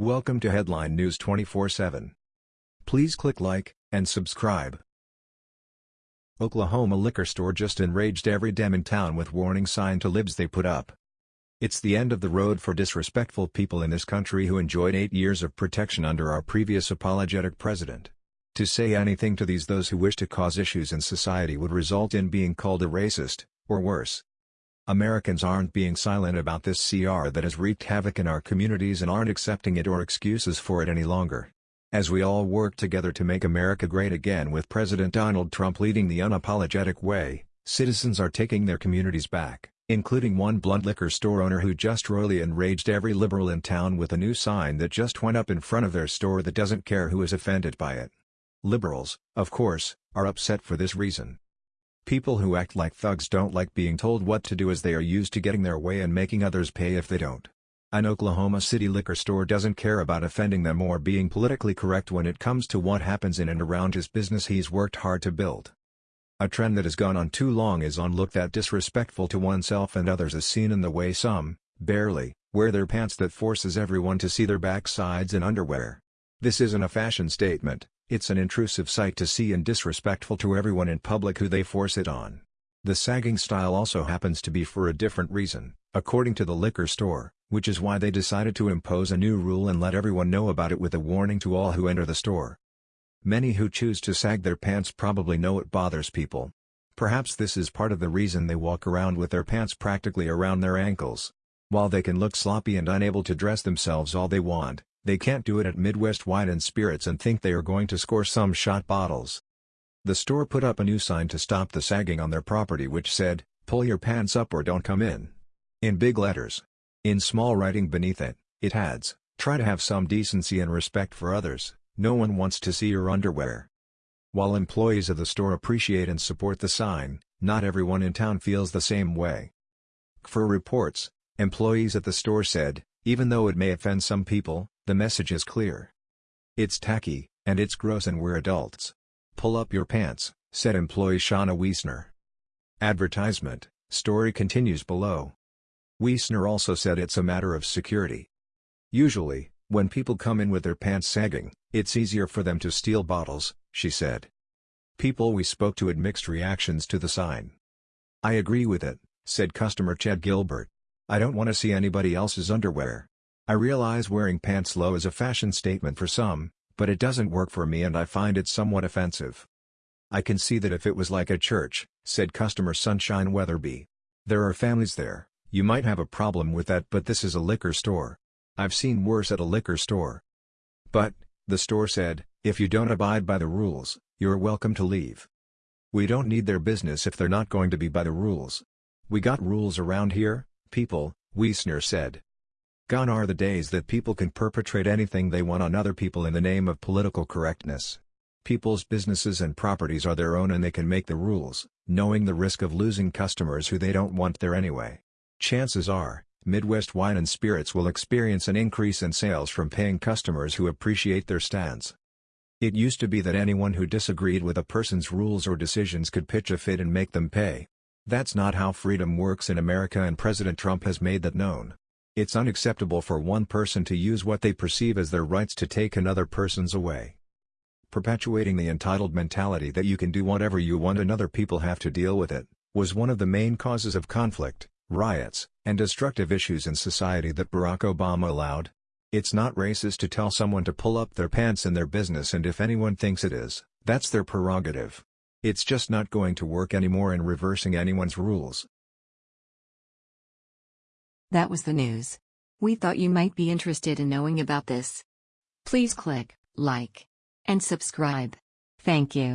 Welcome to Headline News 24/7. Please click like and subscribe. Oklahoma liquor store just enraged every dem in town with warning sign to libs they put up. It's the end of the road for disrespectful people in this country who enjoyed eight years of protection under our previous apologetic president. To say anything to these those who wish to cause issues in society would result in being called a racist, or worse. Americans aren't being silent about this CR that has wreaked havoc in our communities and aren't accepting it or excuses for it any longer. As we all work together to make America great again with President Donald Trump leading the unapologetic way, citizens are taking their communities back, including one blunt liquor store owner who just royally enraged every liberal in town with a new sign that just went up in front of their store that doesn't care who is offended by it. Liberals, of course, are upset for this reason. People who act like thugs don't like being told what to do as they are used to getting their way and making others pay if they don't. An Oklahoma City liquor store doesn't care about offending them or being politically correct when it comes to what happens in and around his business he's worked hard to build. A trend that has gone on too long is on look that disrespectful to oneself and others is seen in the way some, barely, wear their pants that forces everyone to see their backsides in underwear. This isn't a fashion statement, it's an intrusive sight to see and disrespectful to everyone in public who they force it on. The sagging style also happens to be for a different reason, according to the liquor store, which is why they decided to impose a new rule and let everyone know about it with a warning to all who enter the store. Many who choose to sag their pants probably know it bothers people. Perhaps this is part of the reason they walk around with their pants practically around their ankles. While they can look sloppy and unable to dress themselves all they want, they can't do it at Midwest Wine and Spirits and think they are going to score some shot bottles. The store put up a new sign to stop the sagging on their property which said, pull your pants up or don't come in. In big letters. In small writing beneath it, it adds, try to have some decency and respect for others, no one wants to see your underwear. While employees of the store appreciate and support the sign, not everyone in town feels the same way. For reports, employees at the store said, even though it may offend some people, the message is clear. It's tacky, and it's gross and we're adults. Pull up your pants, said employee Shauna Wiesner. Advertisement, story continues below. Wiesner also said it's a matter of security. Usually, when people come in with their pants sagging, it's easier for them to steal bottles, she said. People we spoke to had mixed reactions to the sign. I agree with it, said customer Chad Gilbert. I don't want to see anybody else's underwear. I realize wearing pants low is a fashion statement for some, but it doesn't work for me and I find it somewhat offensive. I can see that if it was like a church, said customer Sunshine Weatherby. There are families there, you might have a problem with that but this is a liquor store. I've seen worse at a liquor store. But, the store said, if you don't abide by the rules, you're welcome to leave. We don't need their business if they're not going to be by the rules. We got rules around here, people, Wiesner said. Gone are the days that people can perpetrate anything they want on other people in the name of political correctness. People's businesses and properties are their own and they can make the rules, knowing the risk of losing customers who they don't want there anyway. Chances are, Midwest Wine and Spirits will experience an increase in sales from paying customers who appreciate their stance. It used to be that anyone who disagreed with a person's rules or decisions could pitch a fit and make them pay. That's not how freedom works in America and President Trump has made that known. It's unacceptable for one person to use what they perceive as their rights to take another person's away. Perpetuating the entitled mentality that you can do whatever you want and other people have to deal with it, was one of the main causes of conflict, riots, and destructive issues in society that Barack Obama allowed. It's not racist to tell someone to pull up their pants in their business and if anyone thinks it is, that's their prerogative. It's just not going to work anymore in reversing anyone's rules. That was the news. We thought you might be interested in knowing about this. Please click like and subscribe. Thank you.